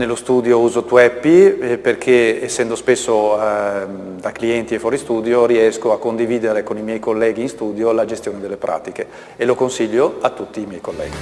Nello studio uso Tweppy eh, perché essendo spesso ehm, da clienti e fuori studio riesco a condividere con i miei colleghi in studio la gestione delle pratiche e lo consiglio a tutti i miei colleghi.